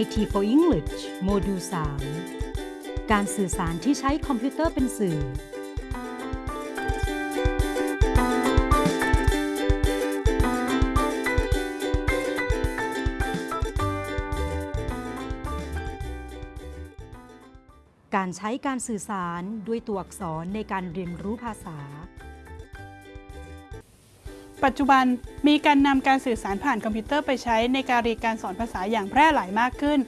IT for English โมดูล3การสื่อสารที่ใช้คอมพิวเตอร์เป็นสื่อ การใช้การสื่อสารด้วยตัวอักษรในการเรียนรู้ภาษา ปัจจุบันมีการนำการสื่อสารผ่านคอมพิวเตอร์ไปใช้ในการเรียนการสอนภาษาอย่างแพร่หลายมากขึ้น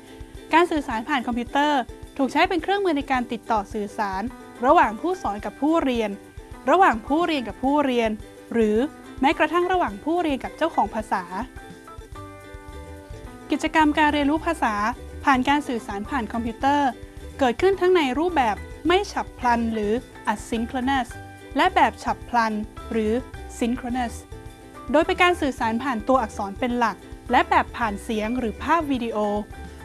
การสื่อสารผ่านคอมพิวเตอร์ ถูกใช้เป็นเครื่องมือในการติดต่อสื่อสาร ระหว่างผู้สอนกับผู้เรียน ระหว่างผู้เรียนกับผู้เรียน หรือแม้กระทั่งระหว่างผู้เรียนกับเจ้าของภาษา กิจกรรมการเรียนรู้ภาษา ผ่านการสื่อสารผ่านคอมพิวเตอร์ เกิดขึ้นทั้งในรูปแบบไม่ฉับพลันหรือ asynchronous และแบบฉับพลันหรือ synchronous โดยเป็นการสื่อสารผ่านตัวอักษรเป็นหลัก และแบบผ่านเสียงหรือภาพวิดีโอ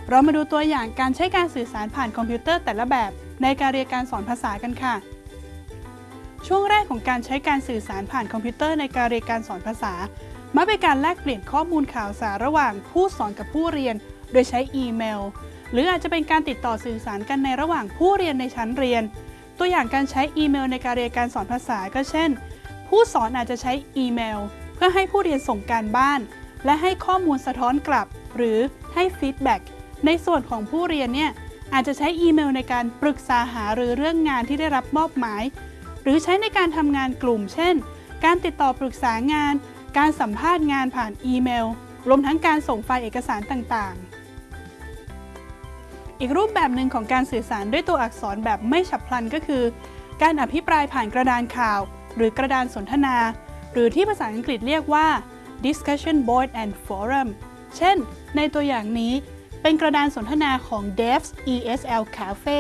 เรามาดูตัวอย่างการใช้การสื่อสารผ่านคอมพิวเตอร์แต่ละแบบ ในการเรียนการสอนภาษากันค่ะ ช่วงแรกของการใช้การสื่อสารผ่านคอมพิวเตอร์ในการเรียนการสอนภาษามักเป็นการแลกเปลี่ยนข้อมูลข่าวสารระหว่างผู้สอนกับผู้เรียน โดยใช้อีเมล หรืออาจจะเป็นการติดต่อสื่อสารกันในระหว่างผู้เรียนในชั้นเรียน ตัวอย่างการใช้อีเมลในการเรียนการสอนภาษาก็เช่น ผู้สอนอาจจะใช้อีเมล เพื่อให้ผู้เรียนส่งการบ้าน และให้ข้อมูลสะท้อนกลับ หรือให้ feedback ในส่วนของผู้เรียนเนี่ยอาจจะใช้อีเมลในการปรึกษาหารือเรื่องงานที่ได้รับมอบหมาย หรือใช้ในการทำงานกลุ่ม เช่น การติดต่อปรึกษางาน การสัมภาษณ์งานผ่านอีเมล รวมทั้งการส่งไฟล์เอกสารต่างๆ อีกรูปแบบหนึ่งของการสื่อสารด้วยตัวอักษรแบบไม่ฉับพลันก็คือ การอภิปรายผ่านกระดานข่าว หรือกระดานสนทนา หรือที่ภาษาอังกฤษเรียกว่า discussion board and forum เช่น ในตัวอย่างนี้เป็นกระดานสนทนาของ Devs ESL Cafe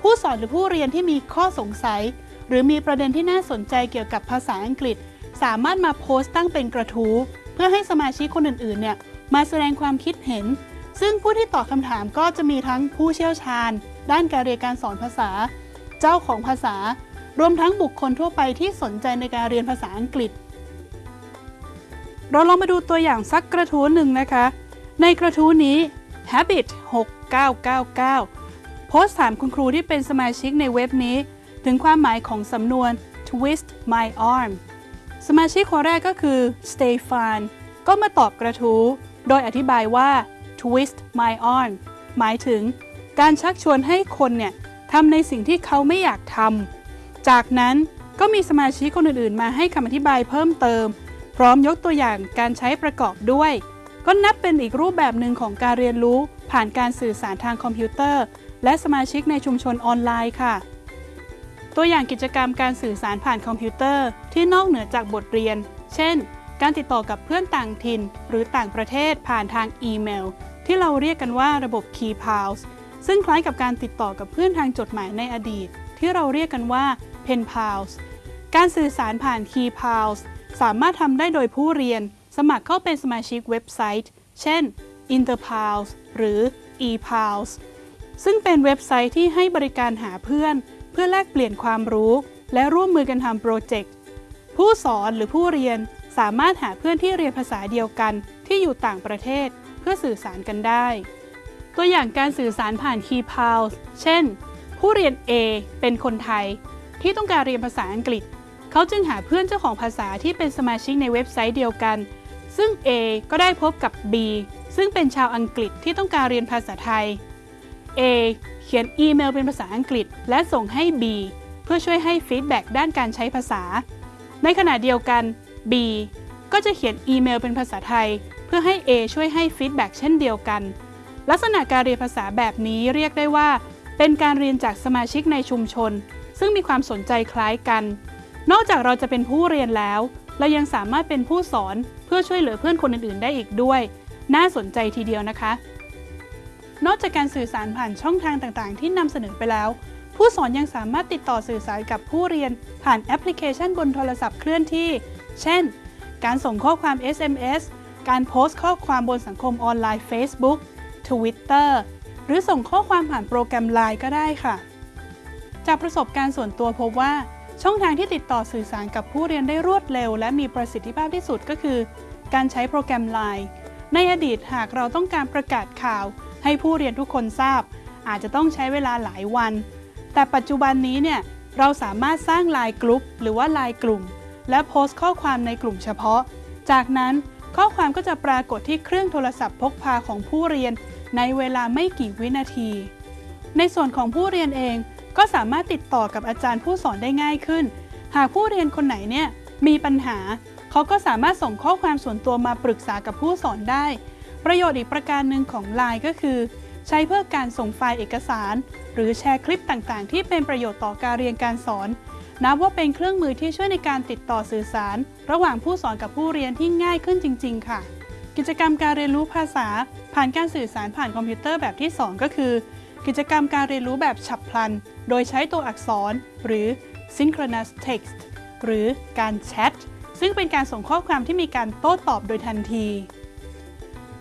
ผู้สอนหรือผู้เรียนที่มีข้อสงสัย หรือมีประเด็นที่น่าสนใจเกี่ยวกับภาษาอังกฤษ สามารถมาโพสต์ตั้งเป็นกระทู้เพื่อให้สมาชิกคนอื่นๆเนี่ยมาแสดงความคิดเห็น ซึ่งผู้ที่ตอบคำถามก็จะมีทั้งผู้เชี่ยวชาญ ด้านการเรียนการสอนภาษา เจ้าของภาษา รวมทั้งบุคคลทั่วไปที่สนใจในการเรียนภาษาอังกฤษ เราลองมาดูตัวอย่างสักกระทู้หนึ่งนะคะ ในกระทู้นี้ Habit 6999 โพสต์ถามคุณครูที่เป็นสมาชิกในเว็บนี้ ถึงความหมายของสำนวน twist my arm สมาชิกคนแรกก็คือ Stefan ก็มาตอบกระทู้ โดยอธิบายว่า twist my arm หมายถึง การชักชวนให้คนเนี่ยทำในสิ่งที่เขาไม่อยากทำ จากนั้นก็มีสมาชิกคนอื่นๆ มาให้คำอธิบายเพิ่มเติม พร้อมยกตัวอย่างการใช้ประกอบด้วย ก็นับเป็นอีกรูปแบบหนึ่งของการเรียนรู้ ผ่านการสื่อสารทางคอมพิวเตอร์ และสมาชิกในชุมชนออนไลน์ค่ะ ตัวอย่างกิจกรรมการสื่อสารผ่านคอมพิวเตอร์ ที่นอกเหนือจากบทเรียน เช่น การติดต่อกับเพื่อนต่างถิ่น หรือต่างประเทศผ่านทางอีเมล ที่เราเรียกกันว่าระบบ Key Pals ซึ่งคล้ายกับการติดต่อกับเพื่อนทางจดหมายในอดีต ที่เราเรียกกันว่า Pen Pals การสื่อสารผ่าน Key Pals สามารถทำได้โดยผู้เรียน สมัครเข้าเป็นสมาชิกเว็บไซต์ เช่น Interpals หรือ ePals ซึ่งเป็นเว็บไซต์ที่ให้บริการหาเพื่อน เพื่อแลกเปลี่ยนความรู้ และร่วมมือกันทำโปรเจกต์ ผู้สอนหรือผู้เรียนสามารถหาเพื่อนที่เรียนภาษาเดียวกันที่อยู่ต่างประเทศเพื่อสื่อสารกันได้ ตัวอย่างการสื่อสารผ่าน KeyPals เช่น ผู้เรียน A เป็นคนไทย ที่ต้องการเรียนภาษาอังกฤษ เขาจึงหาเพื่อนเจ้าของภาษาที่เป็นสมาชิกในเว็บไซต์เดียวกัน ซึ่ง A ก็ได้พบกับ B ซึ่งเป็นชาวอังกฤษที่ต้องการเรียนภาษาไทย A เขียนอีเมลเป็นภาษาอังกฤษ และส่งให้ B เพื่อช่วยให้ feedback ด้านการใช้ภาษา ในขณะเดียวกัน B ก็จะเขียนอีเมลเป็นภาษาไทย เพื่อให้ A ช่วยให้ feedback เช่นเดียวกัน ลักษณะการเรียนภาษาแบบนี้เรียกได้ว่า เป็นการเรียนจากสมาชิกในชุมชน ซึ่งมีความสนใจคล้ายกัน นอกจากเราจะเป็นผู้เรียนแล้ว เรายังสามารถเป็นผู้สอนเพื่อช่วยเหลือเพื่อนคนอื่นๆ ได้อีกด้วย น่าสนใจทีเดียวนะคะ นอกจากการสื่อสารผ่านช่องทางต่างๆ ที่นำเสนอไปแล้ว ผู้สอนยังสามารถติดต่อสื่อสารกับผู้เรียนผ่านแอปพลิเคชันบนโทรศัพท์เคลื่อนที่ เช่น การส่งข้อความ SMS การโพสต์ข้อความบนสังคมออนไลน์ Facebook Twitter หรือส่งข้อความผ่านโปรแกรม Line ก็ได้ค่ะ จากประสบการณ์ส่วนตัวพบว่า ช่องทางที่ติดต่อสื่อสารกับผู้เรียนได้รวดเร็ว และมีประสิทธิภาพที่สุดก็คือ การใช้โปรแกรม Line ในอดีตหากเราต้องการประกาศข่าว ให้ผู้เรียนทุกคนทราบ อาจจะต้องใช้เวลาหลายวัน แต่ปัจจุบันนี้เนี่ยเราสามารถสร้างไลน์กลุ่มหรือว่าไลน์กลุ่ม และโพสต์ข้อความในกลุ่มเฉพาะ จากนั้นข้อความก็จะปรากฏที่เครื่องโทรศัพท์พกพาของผู้เรียน ในเวลาไม่กี่วินาที ในส่วนของผู้เรียนเอง ก็สามารถติดต่อกับอาจารย์ผู้สอนได้ง่ายขึ้น หากผู้เรียนคนไหนเนี่ยมีปัญหา เขาก็สามารถส่งข้อความส่วนตัวมาปรึกษากับผู้สอนได้ ประโยชน์อีกประการหนึ่งของ Line ก็คือ ใช้เพื่อการส่งไฟล์เอกสาร หรือแชร์คลิปต่างๆ ที่เป็นประโยชน์ต่อการเรียนการสอน นับว่าเป็นเครื่องมือที่ช่วยในการติดต่อสื่อสาร ระหว่างผู้สอนกับผู้เรียนที่ง่ายขึ้นจริง ๆ ค่ะ กิจกรรมการเรียนรู้ภาษา ผ่านการสื่อสารผ่านคอมพิวเตอร์แบบที่ 2 ก็คือ กิจกรรมการเรียนรู้แบบฉับพลัน โดยใช้ตัวอักษร หรือ synchronous text หรือการแชท ซึ่งเป็นการส่งข้อความที่มีการโต้ตอบโดยทันที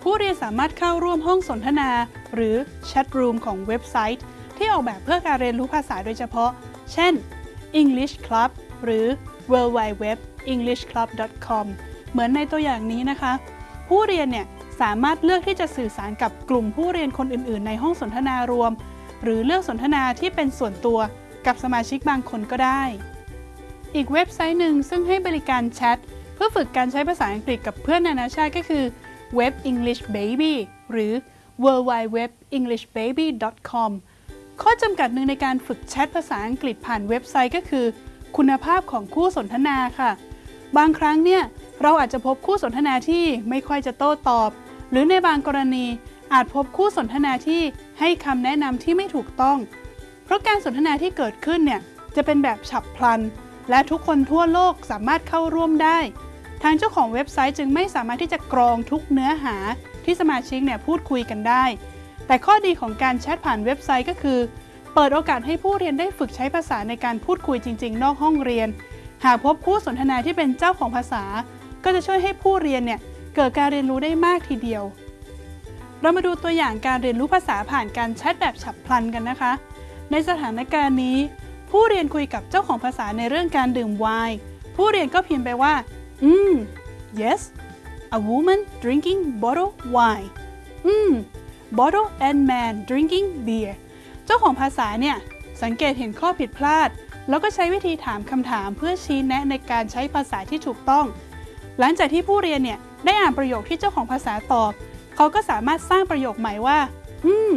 ผู้เรียนสามารถเข้าร่วมห้องสนทนา หรือแชทรูมของเว็บไซต์ ที่ออกแบบเพื่อการเรียนรู้ภาษาโดยเฉพาะ เช่น English Club หรือ w w w englishclub.com เหมือนในตัวอย่างนี้นะคะ ผู้เรียนเนี่ย สามารถเลือกที่จะสื่อสารกับกลุ่มผู้เรียนคนอื่น ๆ ในห้องสนทนารวม หรือเลือกสนทนาที่เป็นส่วนตัวกับสมาชิกบางคนก็ได้ อีกเว็บไซต์หนึ่งซึ่งให้บริการแชทเพื่อฝึกการใช้ภาษาอังกฤษกับเพื่อนนานาชาติก็คือ Web English Baby หรือ w w w e n g l i s h b a b y c o m ข้อจำกัดหนึ่งในการฝึกแชทภาษาอังกฤษผ่านเว็บไซต์ก็คือ คุณภาพของคู่สนทนาค่ะ บางครั้งเนี่ย เราอาจจะพบคู่สนทนาที่ไม่ค่อยจะโต้ตอบ หรือในบางกรณีอาจพบคู่สนทนาที่ให้คำแนะนำที่ไม่ถูกต้อง เพราะการสนทนาที่เกิดขึ้นเนี่ยจะเป็นแบบฉับพลัน และทุกคนทั่วโลกสามารถเข้าร่วมได้ ทางเจ้าของเว็บไซต์จึงไม่สามารถที่จะกรองทุกเนื้อหาที่สมาชิกเนี่ยพูดคุยกันได้ แต่ข้อดีของการแชทผ่านเว็บไซต์ก็คือ เปิดโอกาสให้ผู้เรียนได้ฝึกใช้ภาษาในการพูดคุยจริง ๆ นอกห้องเรียน หากพบคู่สนทนาที่เป็นเจ้าของภาษา ก็จะช่วยให้ผู้เรียนเนี่ย เกิดการเรียนรู้ได้มากทีเดียว เรามาดูตัวอย่างการเรียนรู้ภาษาผ่านการแชทแบบฉับพลันกันนะคะ ในสถานการณ์นี้ ผู้เรียนคุยกับเจ้าของภาษาในเรื่องการดื่มไวน์ผู้เรียนก็พิมพ์ไปว่า อืม yes a woman drinking bottle wine อืม bottle and man drinking beer เจ้าของภาษาเนี่ย สังเกตเห็นข้อผิดพลาด แล้วก็ใช้วิธีถามคำถามเพื่อชี้แนะในการใช้ภาษาที่ถูกต้อง หลังจากที่ผู้เรียนเนี่ย ได้อ่านประโยคที่เจ้าของภาษาตอบ เขาก็สามารถสร้างประโยคใหม่ว่า อืม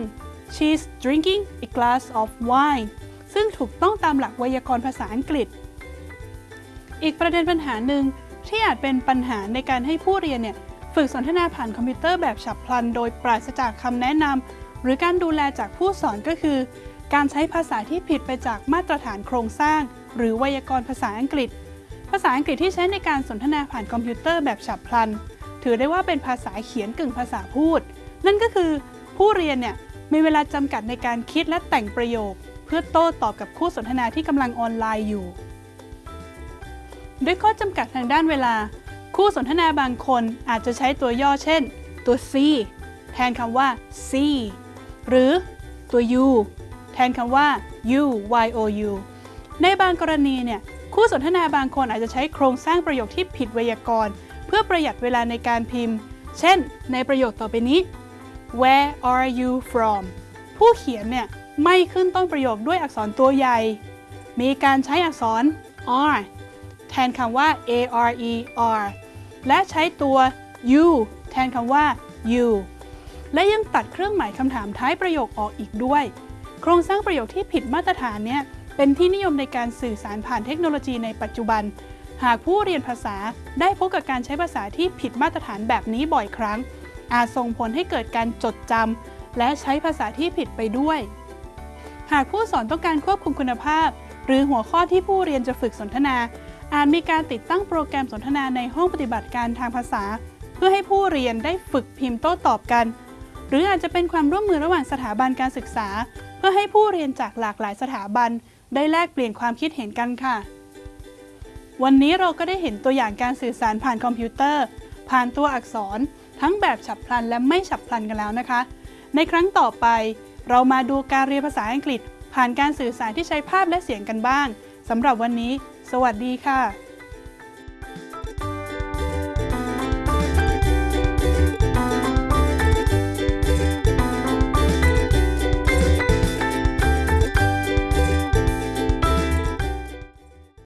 she's drinking a glass of wine ซึ่งถูกต้องตามหลักไวยากรณ์ภาษาอังกฤษ อีกประเด็นปัญหาหนึ่งที่อาจเป็นปัญหาในการให้ผู้เรียนเนี่ยฝึกสนทนาผ่านคอมพิวเตอร์แบบฉับพลัน โดยปราศจากคำแนะนำหรือการดูแลจากผู้สอนก็คือ การใช้ภาษาที่ผิดไปจากมาตรฐานโครงสร้าง หรือไวยากรณ์ภาษาอังกฤษ ภาษาอังกฤษที่ใช้ในการสนทนาผ่านคอมพิวเตอร์แบบฉับพลัน ถือได้ว่าเป็นภาษาเขียนกึ่งภาษาพูด นั่นก็คือผู้เรียนเนี่ยมีเวลาจำกัดในการคิดและแต่งประโยค เพื่อโต้ตอบกับคู่สนทนาที่กำลังออนไลน์อยู่ ด้วยข้อจำกัดทางด้านเวลา คู่สนทนาบางคนอาจจะใช้ตัวย่อเช่น ตัว C แทนคำว่า C หรือตัว U แทนคำว่า U Y O U ในบางกรณีเนี่ยคู่สนทนาบางคนอาจจะใช้โครงสร้างประโยคที่ผิดไวยากรณ์ เพื่อประหยัดเวลาในการพิมพ์ เช่น ในประโยคต่อไปนี้ Where are you from ผู้เขียนเนี่ยไม่ขึ้นต้นประโยคด้วยอักษรตัวใหญ่ มีการใช้อักษร r แทนคำว่า a r e r และใช้ตัว you แทนคำว่า you และยังตัดเครื่องหมายคำถามท้ายประโยคออกอีกด้วย โครงสร้างประโยคที่ผิดมาตรฐานเนี่ยเป็นที่นิยมในการสื่อสารผ่านเทคโนโลยีในปัจจุบัน หากผู้เรียนภาษาได้พบกับการใช้ภาษาที่ผิดมาตรฐานแบบนี้บ่อยครั้ง อาจส่งผลให้เกิดการจดจำและใช้ภาษาที่ผิดไปด้วย หากผู้สอนต้องการควบคุมคุณภาพ หรือหัวข้อที่ผู้เรียนจะฝึกสนทนา อาจมีการติดตั้งโปรแกรมสนทนาในห้องปฏิบัติการทางภาษา เพื่อให้ผู้เรียนได้ฝึกพิมพ์โต้ตอบกัน หรืออาจจะเป็นความร่วมมือระหว่างสถาบันการศึกษา เพื่อให้ผู้เรียนจากหลากหลายสถาบัน ได้แลกเปลี่ยนความคิดเห็นกันค่ะ วันนี้เราก็ได้เห็นตัวอย่างการสื่อสารผ่านคอมพิวเตอร์ ผ่านตัวอักษร ทั้งแบบฉับพลันและไม่ฉับพลันกันแล้วนะคะ ในครั้งต่อไป เรามาดูการเรียนภาษาอังกฤษ ผ่านการสื่อสารที่ใช้ภาพและเสียงกันบ้างสำหรับวันนี้ สวัสดีค่ะ